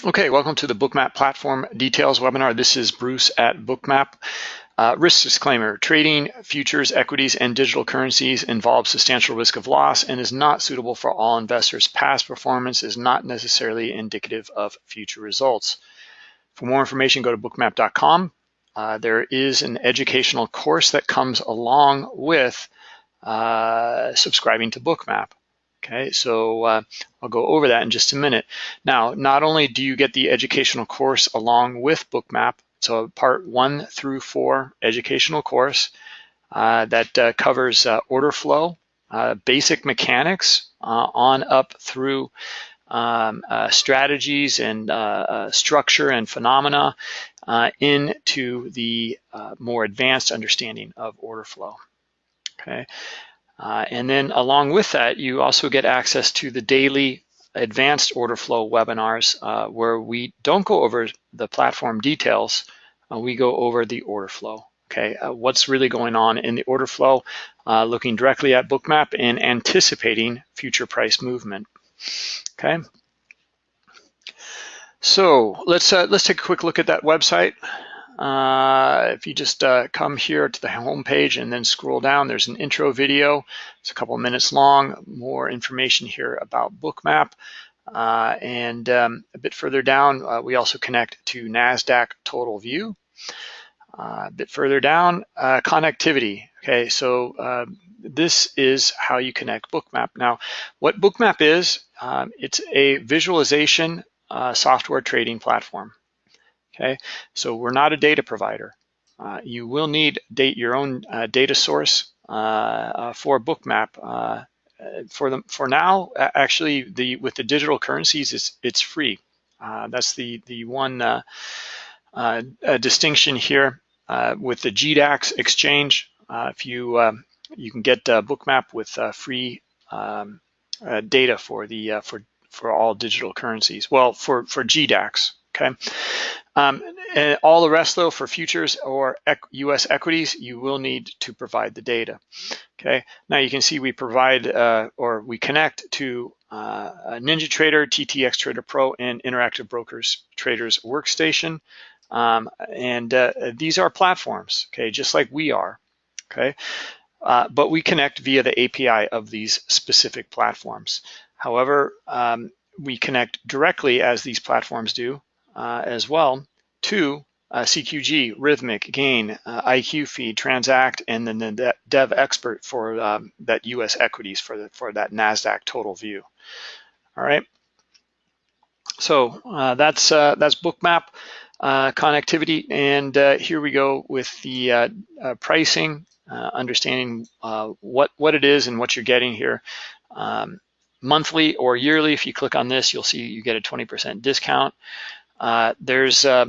Okay, welcome to the Bookmap Platform Details webinar. This is Bruce at Bookmap. Uh, risk disclaimer, trading futures, equities, and digital currencies involves substantial risk of loss and is not suitable for all investors. Past performance is not necessarily indicative of future results. For more information, go to bookmap.com. Uh, there is an educational course that comes along with uh, subscribing to Bookmap. Okay, so uh, I'll go over that in just a minute. Now, not only do you get the educational course along with Bookmap, so part one through four educational course uh, that uh, covers uh, order flow, uh, basic mechanics uh, on up through um, strategies and structure and phenomena into the more advanced understanding of order flow. Okay. Uh, and then along with that, you also get access to the daily advanced order flow webinars uh, where we don't go over the platform details, uh, we go over the order flow. Okay, uh, what's really going on in the order flow, uh, looking directly at Bookmap and anticipating future price movement. Okay. So let's uh, let's take a quick look at that website. Uh, if you just uh, come here to the home page and then scroll down, there's an intro video. It's a couple minutes long, more information here about Bookmap. Uh, and um, a bit further down, uh, we also connect to NASDAQ Total View. Uh, a bit further down, connectivity. Okay, so this is how you connect Bookmap. Now, what Bookmap is, um, it's a visualization software trading platform. Okay, so we're not a data provider. Uh, you will need date your own uh, data source uh, uh for Bookmap. Uh, for for now, actually, the with the digital currencies, it's it's free. That's the the one distinction here with the GDAX exchange. if you um, you can get Bookmap with free um, data for the for for all digital currencies. Well, for for GDAX, okay. Um, and all the rest though for futures or US equities, you will need to provide the data. Okay, now you can see we provide uh, or we connect to uh, NinjaTrader, TTX Trader Pro, and Interactive Brokers Traders Workstation. Um, and uh, these are platforms, okay, just like we are, okay? Uh, but we connect via the API of these specific platforms. However, um, we connect directly as these platforms do uh, as well to uh, CQG, Rithmic, Gain, uh, IQ Feed, Transact, and then the Dev Expert for um, that U.S. equities for the, for that Nasdaq total view. All right. So uh, that's uh, that's Bookmap uh, connectivity, and uh, here we go with the pricing, understanding what what it is and what you're getting here. Um, monthly or yearly, if you click on this, you'll see you get a 20% discount. Uh, there's uh,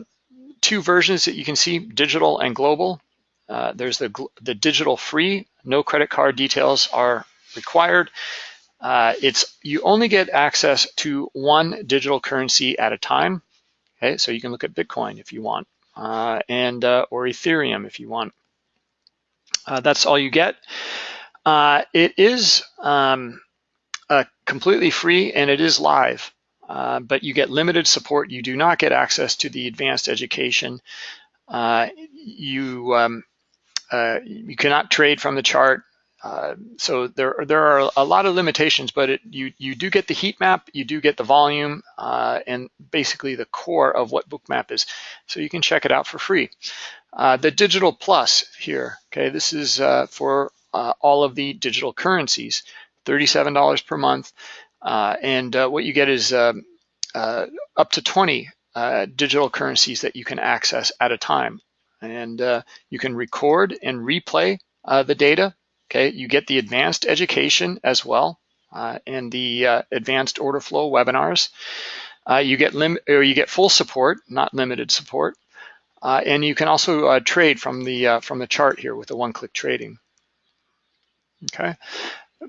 two versions that you can see, digital and global. Uh, there's the, the digital free, no credit card details are required. Uh, it's You only get access to one digital currency at a time. Okay, so you can look at Bitcoin if you want, uh, and or Ethereum if you want. that's all you get. it is um, completely free and it is live. Uh, but you get limited support. You do not get access to the advanced education. Uh, you um, uh, you cannot trade from the chart. Uh, so there there are a lot of limitations, but it, you you do get the heat map, you do get the volume, uh, and basically the core of what Bookmap is. So you can check it out for free. the Digital Plus here, okay, this is for all of the digital currencies, $37 per month. Uh, and uh, what you get is um, uh, up to 20 uh, digital currencies that you can access at a time. And uh, you can record and replay uh, the data. Okay, you get the advanced education as well and the advanced order flow webinars. you get lim or you get full support, not limited support. and you can also trade from the from the chart here with the one-click trading. Okay.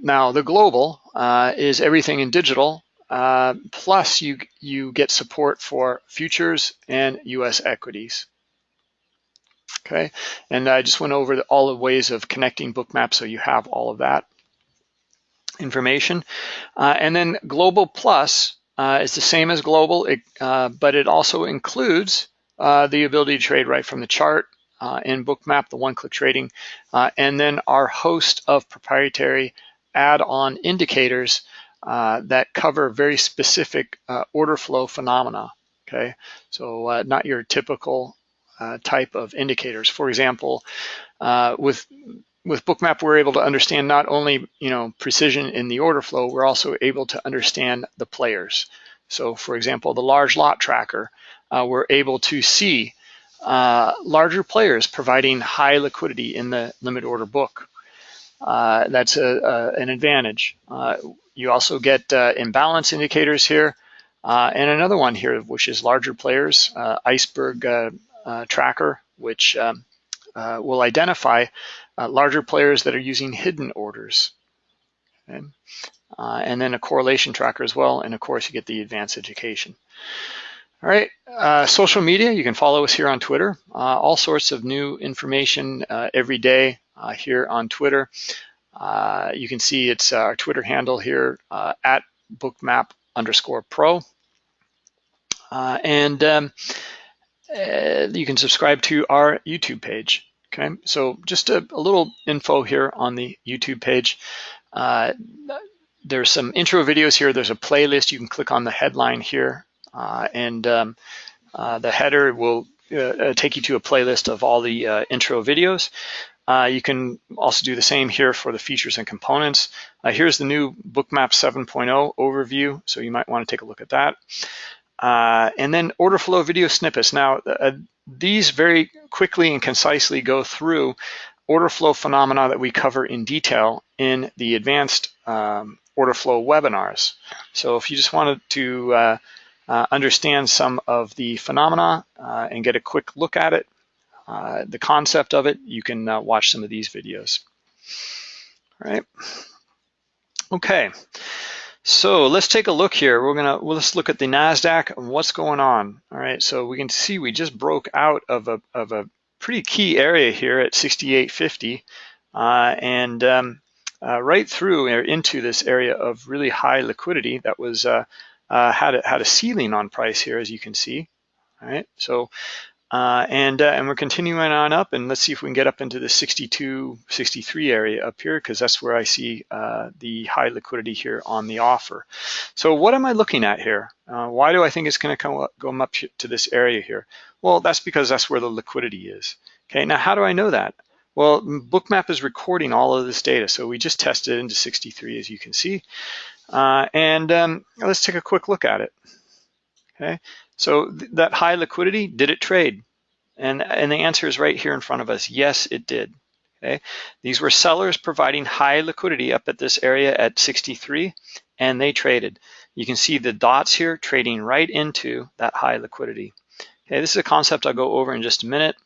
Now the global uh, is everything in digital, uh, plus you, you get support for futures and US equities. Okay, and I just went over the, all the ways of connecting Bookmap so you have all of that information. Uh, and then Global Plus uh, is the same as global, it, uh, but it also includes uh, the ability to trade right from the chart uh, in Bookmap, the one-click trading, uh, and then our host of proprietary add-on indicators uh, that cover very specific order flow phenomena, okay? So not your typical type of indicators. For example, with with Bookmap, we're able to understand not only you know precision in the order flow, we're also able to understand the players. So for example, the large lot tracker, uh, we're able to see uh, larger players providing high liquidity in the limit order book. Uh, that's a, a, an advantage. Uh, you also get uh, imbalance indicators here, uh, and another one here, which is larger players, iceberg tracker, which um, will identify larger players that are using hidden orders. Okay? And then a correlation tracker as well. And of course, you get the advanced education. All right, uh, social media, you can follow us here on Twitter. Uh, all sorts of new information uh, every day here on Twitter. you can see it's our Twitter handle here at bookmap underscore pro. and um, you can subscribe to our YouTube page. Okay, so just a, a little info here on the YouTube page. Uh, there's some intro videos here. There's a playlist. You can click on the headline here, uh, and um, uh, the header will uh, uh, take you to a playlist of all the uh, intro videos. You can also do the same here for the features and components. here's the new Bookmap 7.0 overview, so you might want to take a look at that. Uh, and then order flow video snippets. Now, uh, these very quickly and concisely go through order flow phenomena that we cover in detail in the advanced um, order flow webinars. So if you just wanted to uh, uh understand some of the phenomena uh, and get a quick look at it, uh, the concept of it, you can watch some of these videos. All right. Okay. So let's take a look here. We're gonna well, let's look at the Nasdaq and what's going on. All right, so we can see we just broke out of a of a pretty key area here at 68.50, uh, and um, uh, right through or into this area of really high liquidity that was uh, uh had a, had a ceiling on price here, as you can see. All right, so uh, and, uh, and we're continuing on up and let's see if we can get up into the 62, 63 area up here because that's where I see uh, the high liquidity here on the offer. So what am I looking at here? Uh, why do I think it's gonna come up, go up to this area here? Well, that's because that's where the liquidity is. Okay, now how do I know that? Well, Bookmap is recording all of this data. So we just tested into 63 as you can see. Uh, and um, let's take a quick look at it. Okay, so th that high liquidity, did it trade? And, and the answer is right here in front of us. Yes, it did. Okay, these were sellers providing high liquidity up at this area at 63, and they traded. You can see the dots here trading right into that high liquidity. Okay, this is a concept I'll go over in just a minute,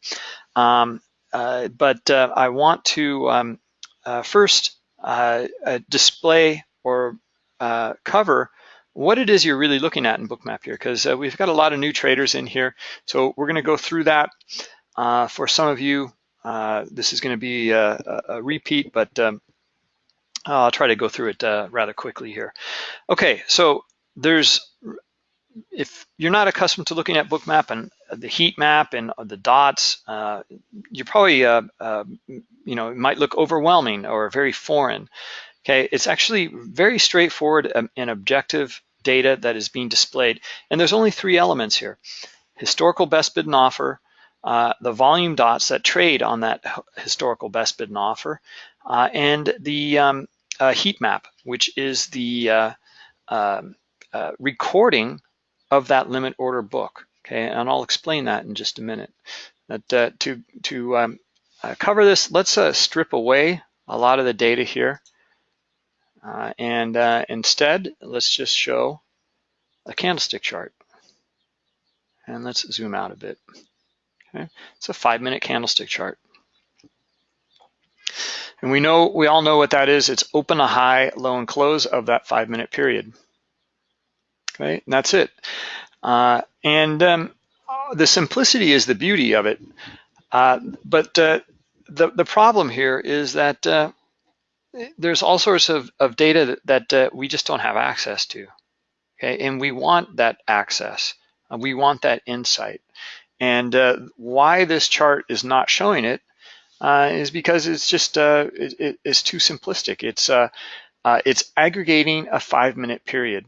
um, uh, but uh, I want to um, uh, first uh, uh, display or uh, cover what it is you're really looking at in Bookmap here, because uh, we've got a lot of new traders in here. So we're gonna go through that. Uh, for some of you, uh, this is gonna be a, a repeat, but um, I'll try to go through it uh, rather quickly here. Okay, so there's, if you're not accustomed to looking at Bookmap and the heat map and the dots, uh, you probably, uh, you know, it might look overwhelming or very foreign. Okay, it's actually very straightforward um, and objective data that is being displayed. And there's only three elements here. Historical best bid and offer, uh, the volume dots that trade on that historical best bid and offer, uh, and the um, uh, heat map, which is the uh, um, uh, recording of that limit order book. Okay, and I'll explain that in just a minute. Uh, to to um, cover this, let's strip away a lot of the data here. Uh, and uh, instead, let's just show a candlestick chart. And let's zoom out a bit. Okay, it's a five minute candlestick chart. And we know, we all know what that is. It's open a high, low and close of that five minute period. Okay, and that's it. Uh, and um, the simplicity is the beauty of it. Uh, but uh, the, the problem here is that uh, there's all sorts of, of data that, that uh, we just don't have access to. okay? And we want that access. We want that insight. And uh, why this chart is not showing it uh, is because it's just uh, it, it's too simplistic. It's uh, uh, it's aggregating a five minute period.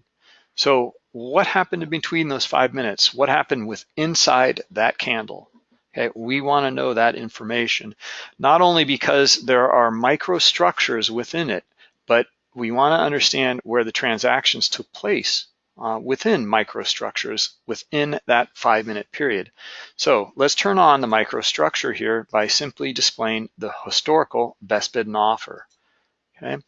So what happened between those five minutes? What happened with inside that candle? Okay, we want to know that information, not only because there are microstructures within it, but we want to understand where the transactions took place uh, within microstructures within that five minute period. So let's turn on the microstructure here by simply displaying the historical best bid and offer. Okay,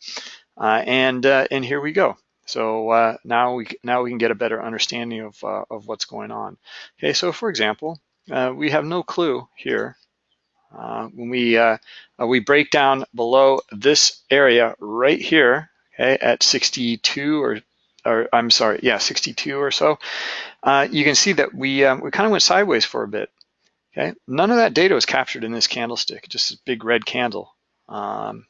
uh, and uh, and here we go. So uh, now we now we can get a better understanding of uh, of what's going on. Okay, so for example, uh, we have no clue here when we we break down below this area right here. Okay, at 62 or or I'm sorry, yeah, 62 or so, uh, you can see that we, um, we kind of went sideways for a bit. Okay, none of that data was captured in this candlestick, just a big red candle. Um,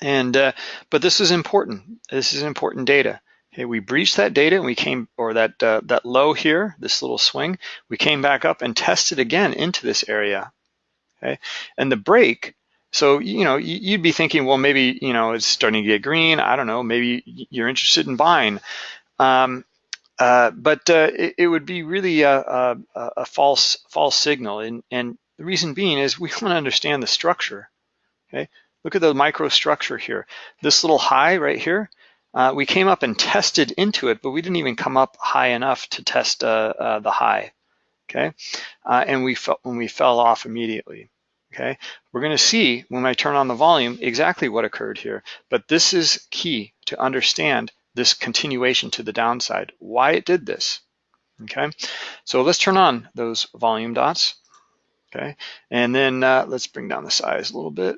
and uh, but this is important. This is important data. Okay, we breached that data and we came, or that uh, that low here, this little swing, we came back up and tested again into this area. Okay, and the break so, you know, you'd be thinking, well, maybe, you know, it's starting to get green. I don't know, maybe you're interested in buying. Um, uh, but uh, it, it, would be really a, a, a, false false signal. And, and the reason being is we want to understand the structure, okay? Look at the microstructure here. This little high right here, uh, we came up and tested into it, but we didn't even come up high enough to test uh, uh, the high, okay? Uh, and we, when we fell off immediately okay? We're gonna see when I turn on the volume exactly what occurred here, but this is key to understand this continuation to the downside, why it did this, okay? So let's turn on those volume dots, okay? And then uh, let's bring down the size a little bit.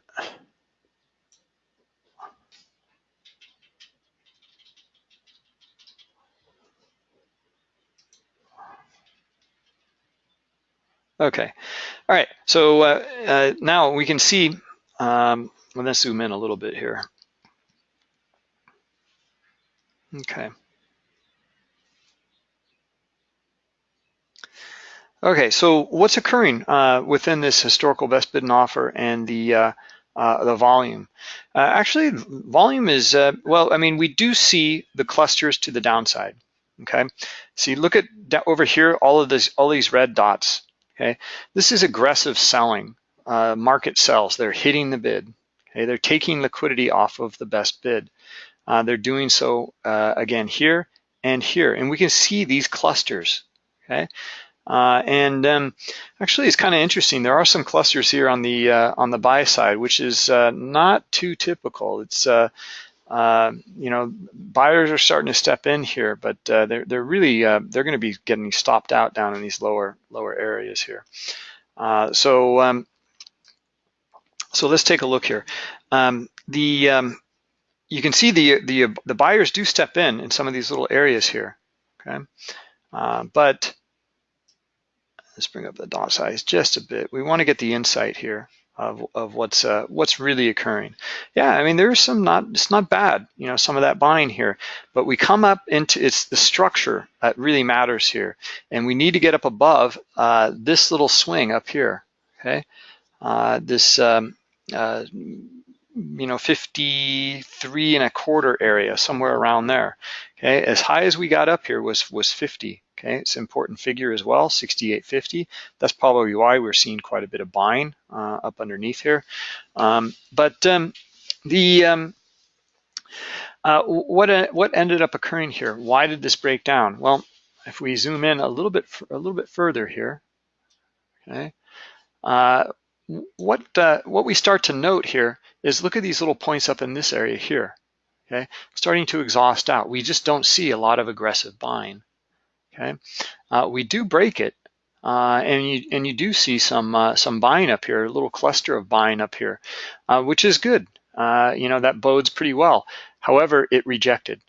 Okay, all right, so uh, uh, now we can see, um, let's zoom in a little bit here. Okay. Okay, so what's occurring uh, within this historical best bid and offer and the uh, uh, the volume? Uh, actually, volume is, uh, well, I mean, we do see the clusters to the downside, okay? See, look at over here, all of this, all these red dots. Okay, this is aggressive selling. Uh, market sells. They're hitting the bid. Okay, they're taking liquidity off of the best bid. Uh, they're doing so uh, again here and here, and we can see these clusters. Okay, uh, and um, actually, it's kind of interesting. There are some clusters here on the uh, on the buy side, which is uh, not too typical. It's uh, you know, buyers are starting to step in here, but uh, they're they're really uh, they're going to be getting stopped out down in these lower lower areas here. Uh, so um, so let's take a look here. Um, the um, you can see the the the buyers do step in in some of these little areas here. Okay, uh, but let's bring up the dot size just a bit. We want to get the insight here of, of what's uh, what's really occurring. Yeah, I mean there's some not it's not bad, you know, some of that buying here, but we come up into it's the structure that really matters here, and we need to get up above uh, this little swing up here. Okay, uh, this um, uh, you know 53 and a quarter area somewhere around there. Okay, as high as we got up here was was 50. Okay, it's an important figure as well, 68.50. That's probably why we're seeing quite a bit of buying uh, up underneath here. Um, but um, the um, uh, what uh, what ended up occurring here? Why did this break down? Well, if we zoom in a little bit a little bit further here, okay, uh, what uh, what we start to note here is look at these little points up in this area here. Okay, starting to exhaust out. We just don't see a lot of aggressive buying okay? Uh, we do break it, uh, and you and you do see some uh, some buying up here, a little cluster of buying up here, uh, which is good. Uh, you know that bodes pretty well. However, it rejected.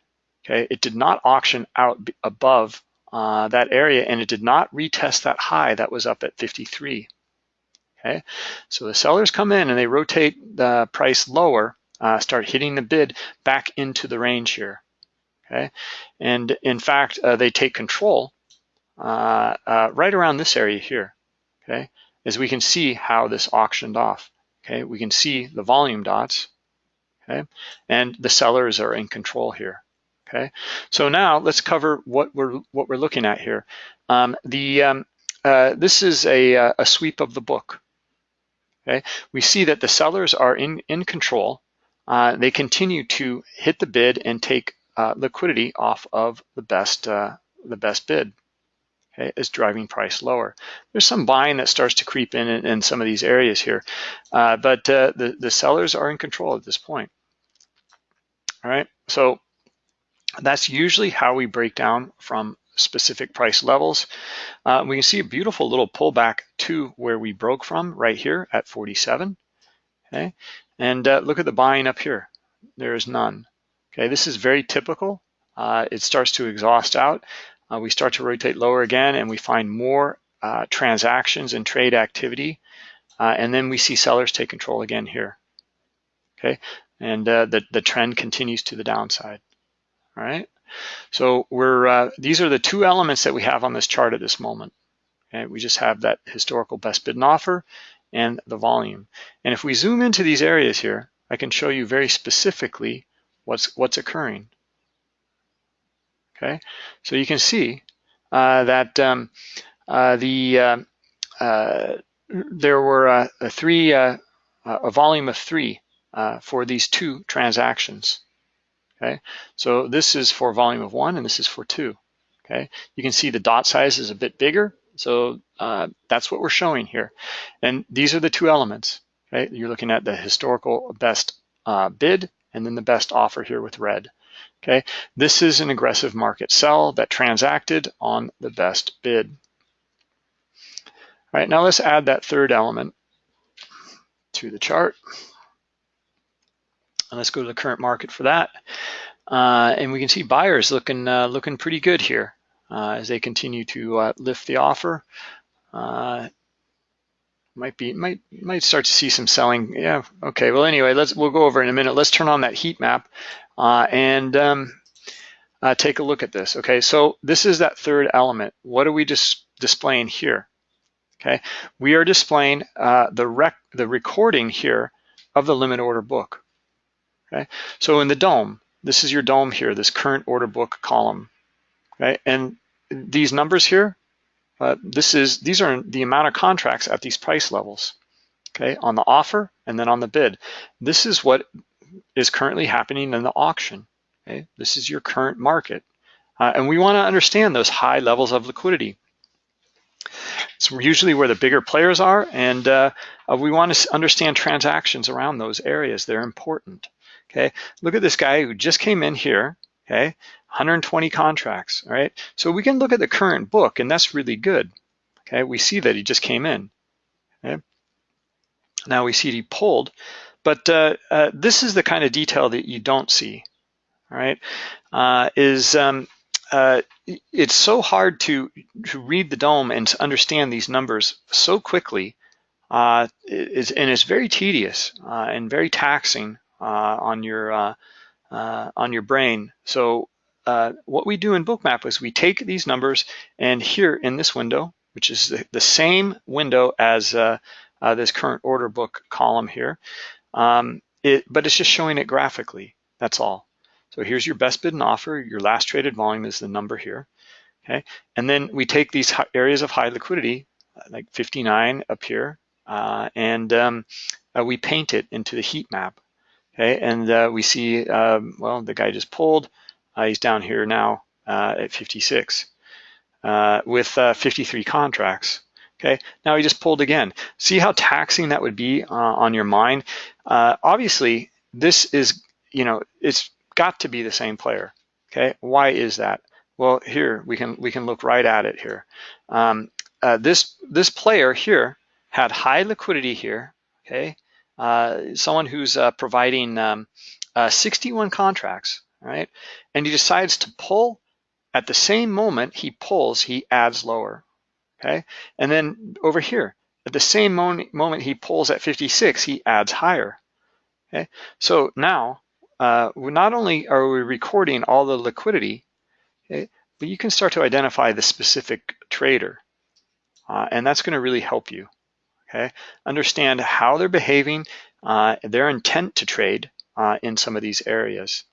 Okay, it did not auction out above uh, that area, and it did not retest that high that was up at 53. Okay, so the sellers come in and they rotate the price lower, start hitting the bid back into the range here. Okay? And in fact, uh, they take control uh, uh, right around this area here, okay? As we can see how this auctioned off, okay? We can see the volume dots, okay? And the sellers are in control here, okay? So now let's cover what we're what we're looking at here. Um, the um, uh, this is a, uh, a sweep of the book, okay? We see that the sellers are in, in control. Uh, they continue to hit the bid and take uh, liquidity off of the best, uh, the best bid, okay, is driving price lower. There's some buying that starts to creep in in, in some of these areas here, uh, but uh, the, the sellers are in control at this point. All right, so that's usually how we break down from specific price levels. Uh, we can see a beautiful little pullback to where we broke from right here at 47, okay? And uh, look at the buying up here. There is none. Okay, this is very typical. Uh, it starts to exhaust out. Uh, we start to rotate lower again and we find more uh, transactions and trade activity. Uh, and then we see sellers take control again here. Okay, and uh, the, the trend continues to the downside. All right, so we're uh, these are the two elements that we have on this chart at this moment. Okay, we just have that historical best bid and offer and the volume. And if we zoom into these areas here, I can show you very specifically what's what's occurring. Okay, so you can see uh, that um, uh, the uh, uh there were uh, a three uh, a volume of three for these two transactions. Okay, so this is for volume of one and this is for two. Okay, you can see the dot size is a bit bigger, so that's what we're showing here. And these are the two elements. Right, you're looking at the historical best bid and then the best offer here with red. Okay, this is an aggressive market sell that transacted on the best bid. All right, now let's add that third element to the chart. And let's go to the current market for that. Uh, and we can see buyers looking uh, looking pretty good here uh, as they continue to uh, lift the offer. Might be might might start to see some selling. Yeah. Okay. Well, anyway, let's we'll go over in a minute. Let's turn on that heat map uh, and um, uh, take a look at this. Okay. So this is that third element. What are we just displaying here? Okay. We are displaying uh, the rec the recording here of the limit order book. Okay. So in the DOM, this is your DOM here. This current order book column. Okay. And these numbers here uh, this is these are the amount of contracts at these price levels, okay, on the offer and then on the bid. This is what is currently happening in the auction. Okay, this is your current market, uh, and we want to understand those high levels of liquidity. It's usually where the bigger players are, and uh, uh we want to understand transactions around those areas. They're important. Okay, look at this guy who just came in here. Okay, 120 contracts, right? So we can look at the current book and that's really good, okay? We see that he just came in, okay? Now we see he pulled, but uh, uh, this is the kind of detail that you don't see, all right? Uh, is um, uh, it's so hard to, to read the DOM and to understand these numbers so quickly, uh, is, and it's very tedious uh, and very taxing uh, on your on your brain. So uh, what we do in Bookmap is we take these numbers and here in this window, which is the, the same window as uh, uh, this current order book column here, um, it, but it's just showing it graphically, that's all. So here's your best bid and offer, your last traded volume is the number here, okay? And then we take these areas of high liquidity, like 59 up here, uh, and um, uh, we paint it into the heat map, okay? And uh, we see, um, well, the guy just pulled, uh, he's down here now uh, at 56 uh, with 53 contracts. Okay, now he just pulled again. See how taxing that would be on your mind? obviously, this is, you know, it's got to be the same player. Okay, why is that? Well, here we can we can look right at it here. Um, uh, this this player here had high liquidity here. Okay, uh, someone who's uh, providing um, 61 contracts right? And he decides to pull at the same moment he pulls, he adds lower, okay? And then over here, at the same moment he pulls at 56, he adds higher, okay? So now uh, not only are we recording all the liquidity, okay, but you can start to identify the specific trader. Uh, and that's gonna really help you, okay? Understand how they're behaving, uh, their intent to trade uh, in some of these areas,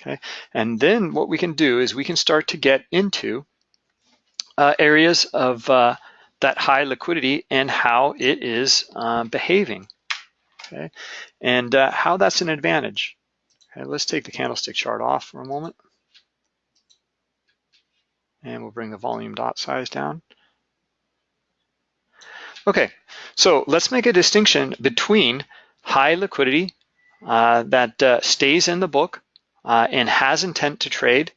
okay? And then what we can do is we can start to get into uh, areas of uh, that high liquidity and how it is behaving, okay? And how that's an advantage. Okay, let's take the candlestick chart off for a moment. And we'll bring the volume dot size down. Okay, so let's make a distinction between high liquidity uh, that uh, stays in the book uh, and has intent to trade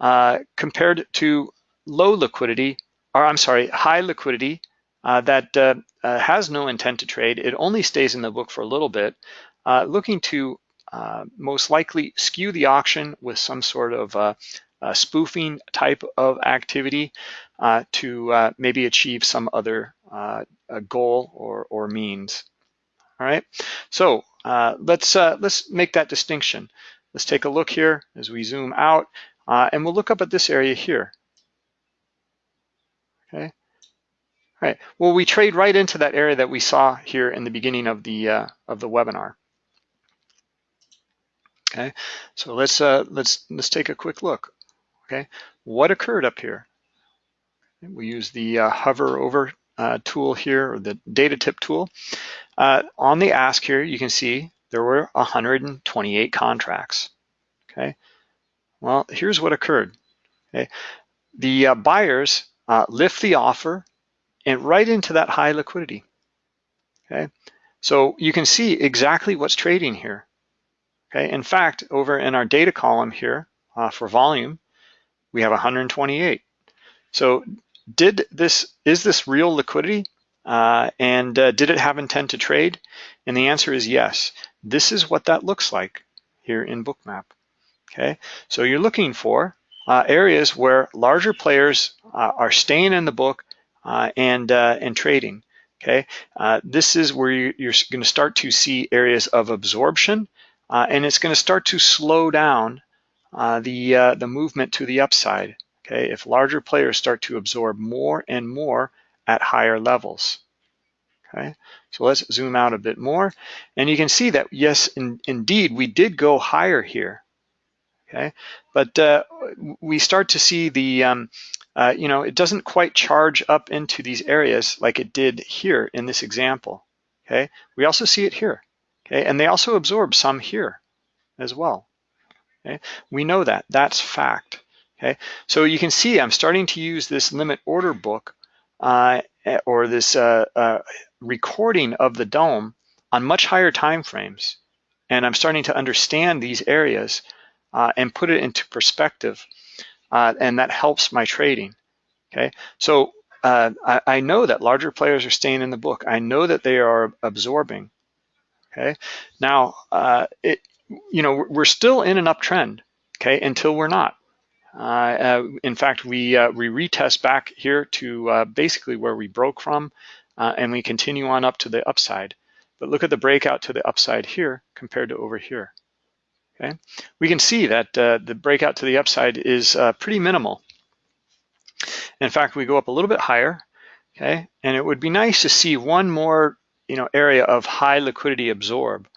uh, compared to low liquidity, or I'm sorry, high liquidity uh, that uh, has no intent to trade. It only stays in the book for a little bit, looking to uh, most likely skew the auction with some sort of uh, spoofing type of activity uh, to uh, maybe achieve some other uh, goal or, or means. All right, so let's let's make that distinction. Let's take a look here as we zoom out, and we'll look up at this area here. Okay. All right. Well, we trade right into that area that we saw here in the beginning of the of the webinar. Okay, so let's uh, let's let's take a quick look. Okay, what occurred up here? We use the uh, hover over uh, tool here, or the data tip tool. Uh, on the ask here, you can see there were 128 contracts. Okay, well, here's what occurred. Okay, the uh, buyers uh, lift the offer and right into that high liquidity. Okay, so you can see exactly what's trading here. Okay, in fact, over in our data column here uh, for volume, we have 128. So did this, is this real liquidity? Uh, and uh, did it have intent to trade? And the answer is yes. This is what that looks like here in Bookmap. Okay, so you're looking for uh, areas where larger players uh, are staying in the book uh, and and trading. Okay, this is where you're going to start to see areas of absorption uh, and it's going to start to slow down uh, the, uh, the movement to the upside, okay, if larger players start to absorb more and more at higher levels. Okay, so let's zoom out a bit more. And you can see that, yes, in, indeed, we did go higher here, okay? But uh, we start to see the, um, uh, you know, it doesn't quite charge up into these areas like it did here in this example, okay? We also see it here. Okay, and they also absorb some here as well. Okay, we know that, that's fact. Okay, so you can see I'm starting to use this limit order book uh, or this uh, uh, recording of the DOM on much higher time frames. And I'm starting to understand these areas uh, and put it into perspective. Uh, and that helps my trading. Okay, so uh, I, I know that larger players are staying in the book. I know that they are absorbing. Okay, now uh, it, you know, we're still in an uptrend. Okay, until we're not. Uh, uh, in fact, we we retest back here to basically where we broke from, uh, and we continue on up to the upside. But look at the breakout to the upside here compared to over here. Okay, we can see that the breakout to the upside is pretty minimal. In fact, we go up a little bit higher. Okay, and it would be nice to see one more you know, area of high liquidity absorb.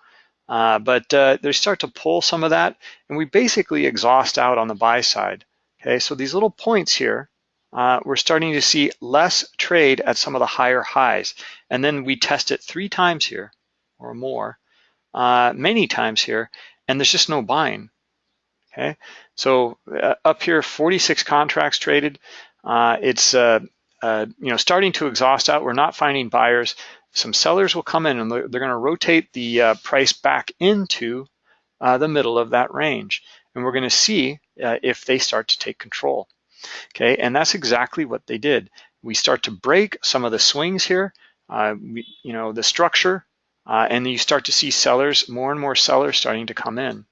Uh, but uh, they start to pull some of that, and we basically exhaust out on the buy side. Okay, so these little points here, uh, we're starting to see less trade at some of the higher highs, and then we test it three times here or more, uh, many times here, and there's just no buying. Okay, so uh, up here, 46 contracts traded. Uh, it's you know starting to exhaust out. We're not finding buyers some sellers will come in and they're, they're going to rotate the uh, price back into uh, the middle of that range. And we're going to see uh, if they start to take control. Okay, and that's exactly what they did. We start to break some of the swings here, uh, we, you know, the structure, uh, and you start to see sellers, more and more sellers starting to come in.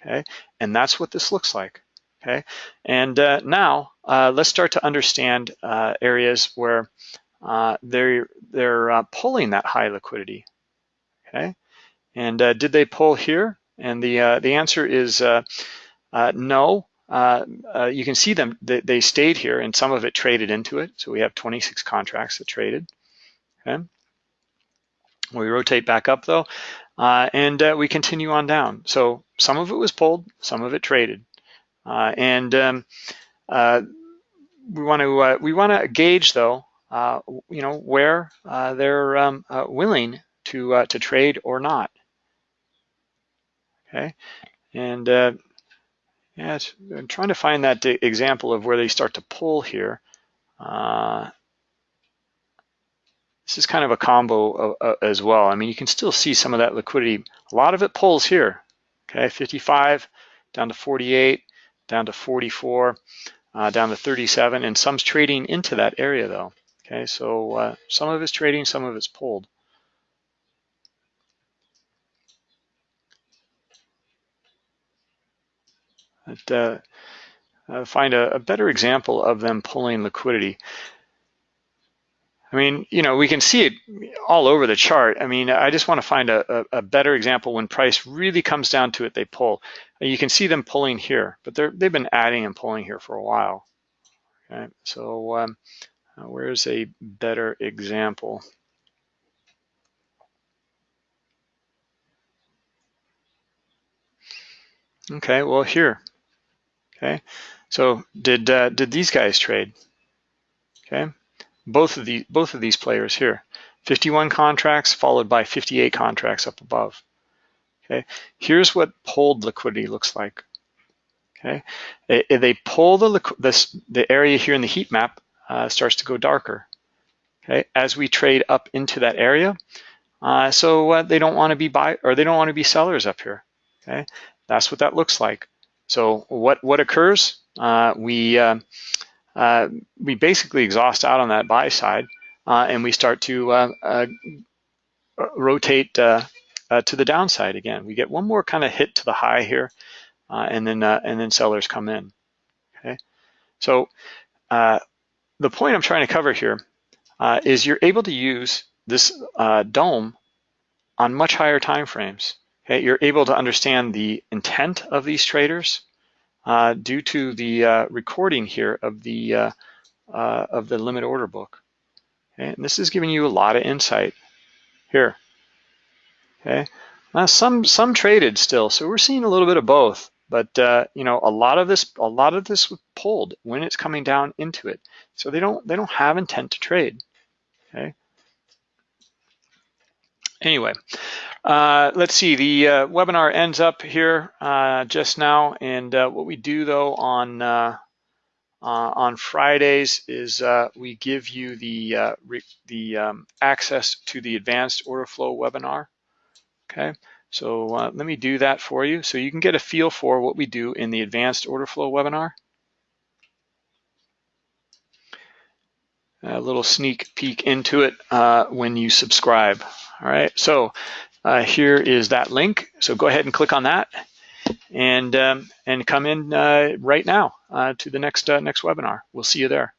Okay, and that's what this looks like. Okay, and uh, now let's start to understand areas where uh, they're they're uh, pulling that high liquidity. Okay, and uh, did they pull here? And the uh, the answer is uh, uh. Uh, you can see them, they, they, stayed here and some of it traded into it. So we have 26 contracts that traded, okay? We rotate back up though, and we continue on down. So some of it was pulled, some of it traded. and um, we want to we want to gauge though, you know, where they're um, willing to to trade or not okay? And uh, yeah, I'm trying to find that example of where they start to pull here. Uh, this is kind of a combo uh, as well. I mean, you can still see some of that liquidity. A lot of it pulls here, okay? 55 down to 48, down to 44, uh, down to 37, and some's trading into that area though. Okay, so uh, some of it's trading, some of it's pulled. Uh, uh, find a, a, better example of them pulling liquidity. I mean, you know, we can see it all over the chart. I mean, I just want to find a, a, a better example when price really comes down to it, they pull. You can see them pulling here, but they're, they've been adding and pulling here for a while. Okay, so um, uh, where's a better example? Okay, well here, Okay, so did uh, did these guys trade? Okay, both of the both of these players here, 51 contracts followed by 58 contracts up above. Okay, here's what pulled liquidity looks like. Okay, they, they pull the this the area here in the heat map uh, starts to go darker. Okay, as we trade up into that area, uh, so uh, they don't want to be buy or they don't want to be sellers up here. Okay, that's what that looks like. So what, what occurs? Uh, we, uh, uh, we basically exhaust out on that buy side uh, and we start to uh, uh, rotate to the downside again. We get one more kind of hit to the high here and then and then sellers come in. Okay, so the point I'm trying to cover here is you're able to use this DOM on much higher time frames. Okay, you're able to understand the intent of these traders uh, due to the uh, recording here of the uh, uh, of the limit order book. Okay, and this is giving you a lot of insight here. Okay, now some some traded still, so we're seeing a little bit of both. But uh, you know, a lot of this a lot of this was pulled when it's coming down into it, so they don't they don't have intent to trade. Okay. Anyway, uh, let's see, the uh, webinar ends up here uh, just now. And uh, what we do though on uh, uh, on Fridays is we give you the, the um, access to the advanced order flow webinar. Okay, so let me do that for you so you can get a feel for what we do in the advanced order flow webinar. A little sneak peek into it when you subscribe. All right, so uh, here is that link. So go ahead and click on that and, um, and come in uh, right now uh, to the next, uh, next webinar. We'll see you there.